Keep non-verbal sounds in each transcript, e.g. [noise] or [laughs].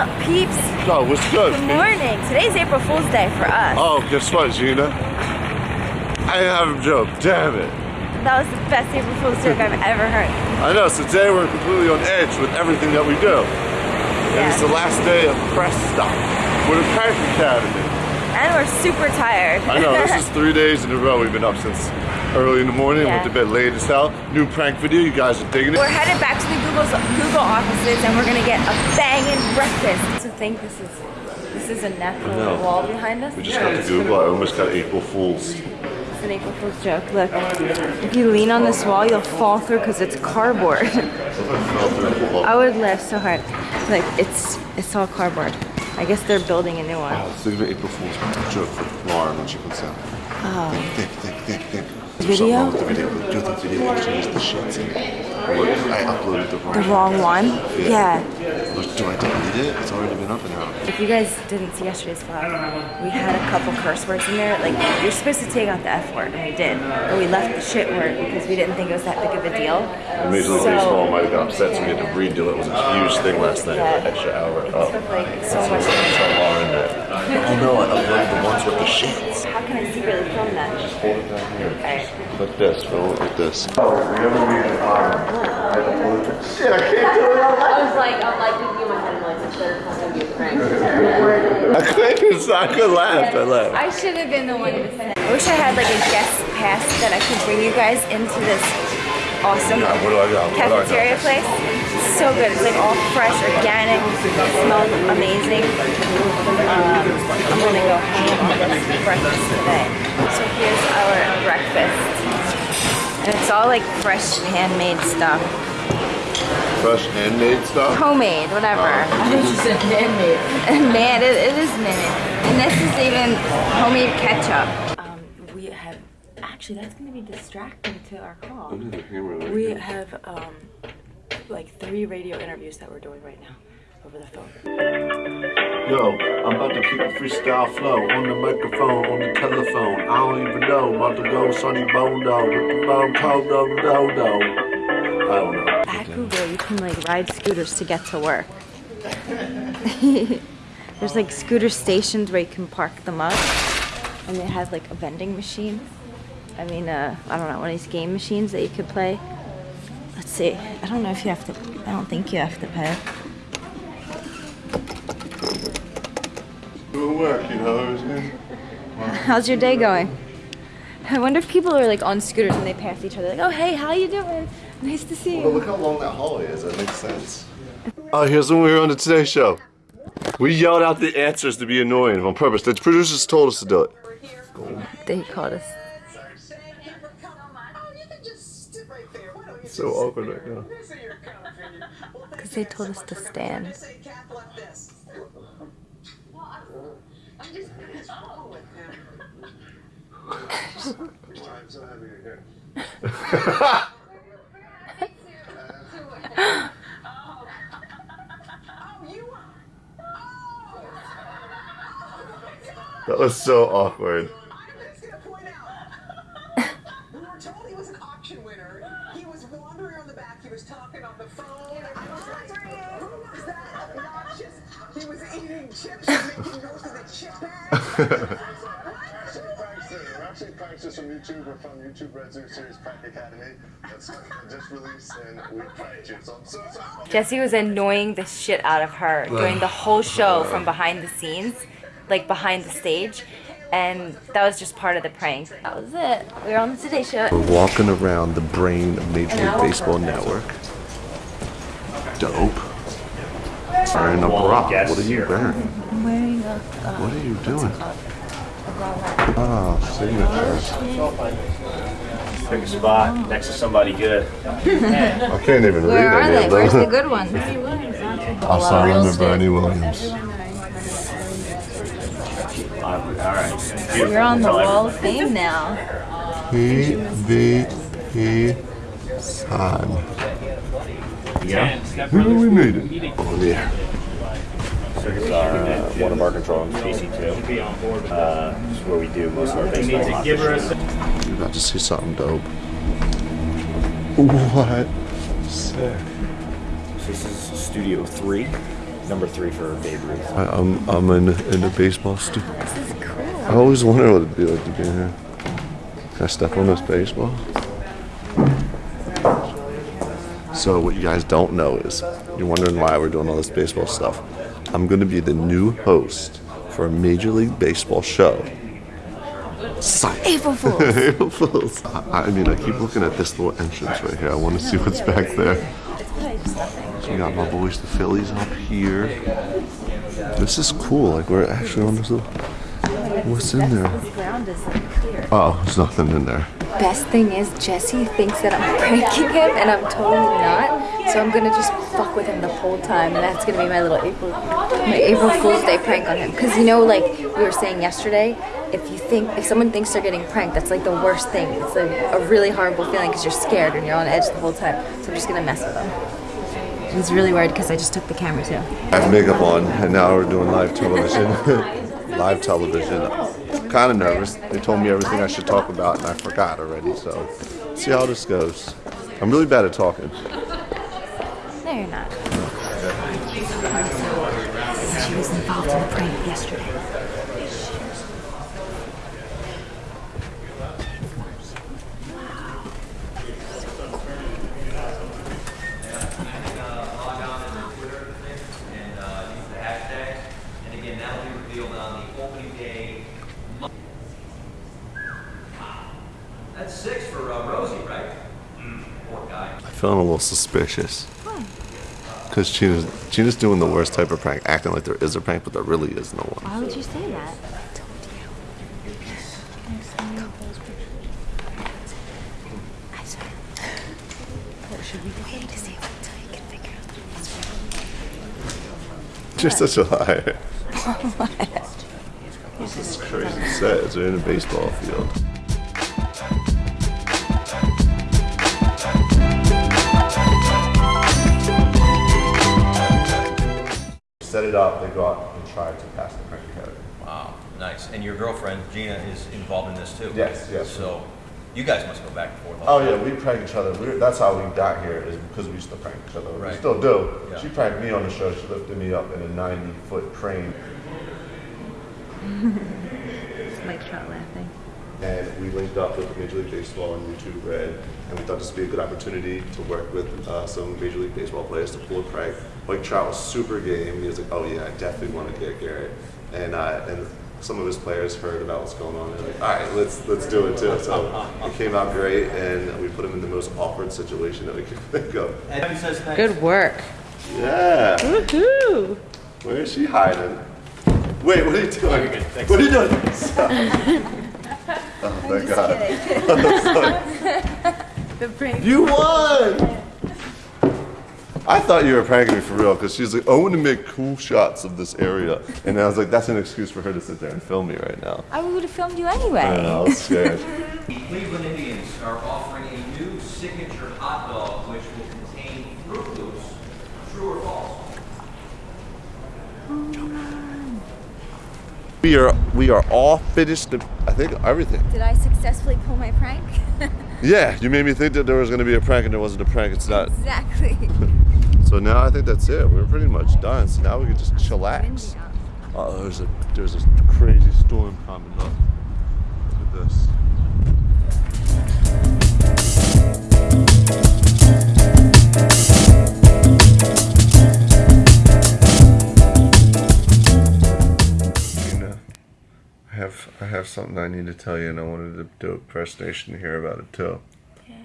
up, peeps? Oh, what's good? Good morning. Today's April Fool's Day for us. Oh, guess what, Gina? I have a joke. Damn it. That was the best April Fool's joke I've [laughs] ever heard. I know. So today we're completely on edge with everything that we do. And it's the last day of press stop for the Prank Academy. And we're super tired. I know. This is [laughs] three days in a row. We've been up since early in the morning. Yeah. Went to bed late as hell. New prank video. You guys are digging it. We're headed back to the Google's, Google offices and we're gonna get a banging breakfast. To think this is this is a natural wall behind us. We just got to Google. I almost got April Fools. It's an April Fool's joke. Look, if you lean on this wall, you'll fall through because it's [laughs] cardboard. I would laugh so hard. Like it's it's all cardboard. I guess they're building a new one. Think of an April Fool's joke for Lauren when she comes out. Oh. Think, think, think, think. Video? Something wrong with the video. The video and the shit. I uploaded the wrong The wrong one? Yeah. Look, do I delete it? It's already been up and out. If you guys didn't see yesterday's vlog, we had a couple curse words in there. Like, you're supposed to take out the F word, and we did. But we left the shit word because we didn't think it was that big of a deal. Major League So- Baseball might have got upset, so we had to redo it. It was a huge thing last night, Yeah. an extra hour. It Oh. took like so So much I'm Oh no, I uploaded the ones with the shits. How can I secretly film that? Just Hold it down here. Alright. Like this, film it like this. Oh, we haven't made it on. I uploaded it. Shit, I can't do it. I was like, I'm like thinking in my head, like, it's gonna be a prank. I couldn't, I could laugh. I laughed. I should have been the one to say. I wish I had like a guest pass that I could bring you guys into this awesome Yeah, what do I got? What do I got? cafeteria place. It's so good. It's like all fresh, organic. It smells amazing. Um, I'm gonna go ham on this breakfast today. So here's our breakfast. And it's all like fresh handmade stuff. Fresh handmade stuff. Homemade, whatever. i think She said handmade. [laughs] Man, it, it is man. And this is even homemade ketchup. Um, we have, actually that's gonna be distracting to our call. We have um, like three radio interviews that we're doing right now over the phone. Yo, I'm about to keep a freestyle flow on the microphone, on the telephone. I don't even know. I'm about to go Sonny Bondo with the bone cold do do. I don't know. At Google, you can like ride scooters to get to work. [laughs] There's like scooter stations where you can park them up, and it has like a vending machine. I mean, uh, I don't know, one of these game machines that you could play. Let's see. I don't know if you have to. I don't think you have to pay. Doing work, you know? How's your day going? I wonder if people are like on scooters and they pass each other, like, "Oh, hey, how you doing? Nice to see you. Well, look how long that hallway is. That makes sense. Oh, here's when we were on the Today Show. We yelled out the answers to be annoying on purpose. The producers told us to do it. They called us. It's so awkward right now. Because they told us to stand. That was so awkward. We were told he was an auction winner. He was wandering on the back. He was talking on the phone. I was wondering, who was that obnoxious? He was eating chips and making noise of the chip bag. We're actually pranksters [laughs] from YouTube. We're from YouTube Red Zoo Series Prank Academy. That's just released and we pranked you. So I'm so sorry. Jesse was annoying the shit out of her during the whole show from behind the scenes, like behind the stage. And that was just part of the prank. That was it. We were on the Today Show. We're walking around the brain of Major League Baseball Network. Dope. Wearing a bra. What are you wearing? I'm wearing a. Uh, what are you doing? Oh, signatures. Pick a spot oh. next to somebody good. I can't even read Where are any they? of Where's the good ones? [laughs] I'll sign under Bernie Williams. All right. You're on the Wall of Fame now. P V P sign. Yeah. Maybe we made it. Oh yeah. So here's our uh, one of our control rooms, DC2. Uh, this is where we do most of our baseball operations. You about to see something dope. What? Sick. So this is Studio 3. number three for Babe Ruth. I, I'm I'm in in the baseball studio. This is cool. I always wonder what it'd be like to be in here. Can I step on this baseball? So what you guys don't know is you're wondering why we're doing all this baseball stuff. I'm going to be the new host for a Major League Baseball show. Psych. April Fools. [laughs] April Fools. I, I mean, I keep looking at this little entrance right here. I want to see what's back there. It's probably just nothing. So we got my boys, the Phillies, up here. This is cool. Like we're actually on this little. What's in there? This ground is like clear. Oh, there's nothing in there. Best thing is Jesse thinks that I'm [laughs] pranking him, and I'm totally not. So I'm gonna just fuck with him the whole time, and that's gonna be my little April, my April Fool's Day prank on him. Cause you know, like we were saying yesterday, if you think if someone thinks they're getting pranked, that's like the worst thing. It's a, a really horrible feeling because you're scared and you're on edge the whole time. So I'm just gonna mess with him. He's really worried because I just took the camera too. I have makeup on, and now we're doing live television. [laughs] live television. Kind of nervous. They told me everything I should talk about, and I forgot already. So, see how this goes. I'm really bad at talking. No, you're not. She was involved in the prank yesterday. and uh, use the hashtag. And again, that will be revealed on the opening day. That's six for uh, Rosie, right? Poor guy. I'm feeling a little suspicious. Because Gina's, Gina's doing the worst type of prank, acting like there is a prank, but there really is no one. Why would you say that? I swear. Should we wait to see until you can figure out You're such a liar. this is crazy set. They're in a baseball field. Set it up, they go out and try to pass the prank academy. Wow, nice. And your girlfriend Gina is involved in this too. Yes, yes. So you guys must go back and forth. Oh yeah, we prank each other. We that's how we got here is because we used to prank each other. We still do. Yeah. She pranked me on the show. She lifted me up in a 90 foot crane, [laughs] Mike Trout laughing. And we linked up with Major League Baseball and YouTube Red, and we thought this would be a good opportunity to work with uh, some Major League Baseball players to pull a prank. Mike Trout was super game. He was like, "Oh yeah, I definitely want to get Garrett," and uh, and some of his players heard about what's going on. They're like, "All right, let's let's do it too." So it came out great, and we put him in the most awkward situation that we could [laughs] think of. And says thanks. Good work. Yeah. Woohoo! Where is she hiding? Wait, what are you doing? What are you doing? [laughs] oh, thank God. [laughs] The prank. You won! I thought you were pranking me for real because she's like, I want to make cool shots of this area. And I was like, that's an excuse for her to sit there and film me right now. I would have filmed you I anyway. don't know, I was scared. The [laughs] Cleveland Indians are offering a new signature hot dog which will contain Froot Loops. True or false? we are we are all finished. I think everything. Did I successfully pull my prank? [laughs] Yeah, you made me think that there was going to be a prank and there wasn't a prank. It's not. exactly. [laughs] So now I think that's it. We're pretty much done. So now we can just chillax. Oh, there's a there's a crazy storm coming up. Look at this. Have I have something I need to tell you, and I wanted to do a press station to hear about it too. Yeah.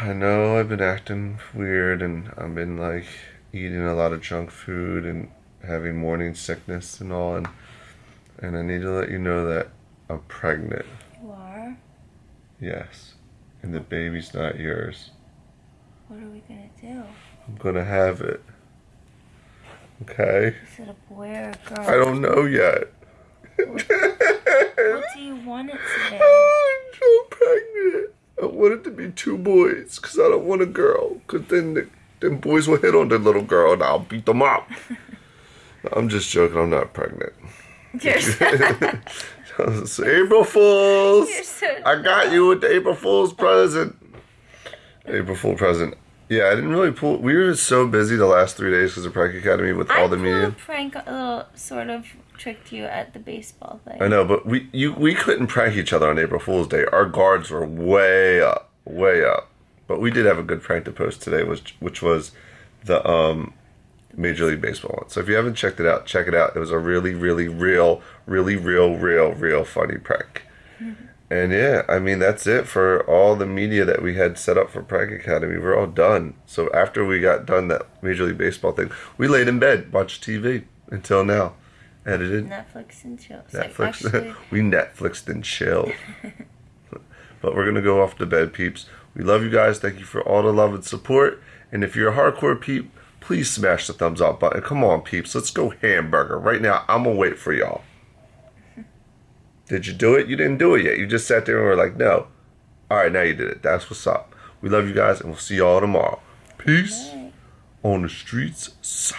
I know I've been acting weird, and I've been like eating a lot of junk food and having morning sickness and all, and and I need to let you know that I'm pregnant. You are? Yes, and the baby's not yours. What are we gonna do? I'm gonna have it. Okay? Is it a boy or a girl? I don't know yet. What do you want it to be? Ah, I'm so pregnant. I want it to be two boys because I don't want a girl. Because then the, then boys will hit on the little girl and I'll beat them up. [laughs] I'm just joking. I'm not pregnant. [laughs] It's April Fools. so I got you with the April Fool's present. April Fool present. Yeah, I didn't really pull. We were so busy the last three days because of Prank Academy with all the media. prank, a little sort of tricked you at the baseball thing. I know, but we you we couldn't prank each other on April Fool's Day. Our guards were way up, way up. But we did have a good prank to post today, which which was the um Major League Baseball one. So if you haven't checked it out, check it out. It was a really, really real, really real, real, real funny prank. [laughs] And yeah, I mean that's it for all the media that we had set up for Prank Academy. We're all done. So after we got done that Major League Baseball thing, we laid in bed, watched TV until now. Edited. Netflix and chill. Netflix. actually, [laughs] we Netflixed and chilled. [laughs] but we're gonna go off to bed, peeps. We love you guys. Thank you for all the love and support. And if you're a hardcore peep, please smash the thumbs up button. Come on, peeps. Let's go hamburger right now. I'm gonna wait for y'all. Did you do it? You didn't do it yet. You just sat there and were like, no. All right, now you did it. That's what's up. We love you guys, and we'll see y'all tomorrow. Peace on the streets.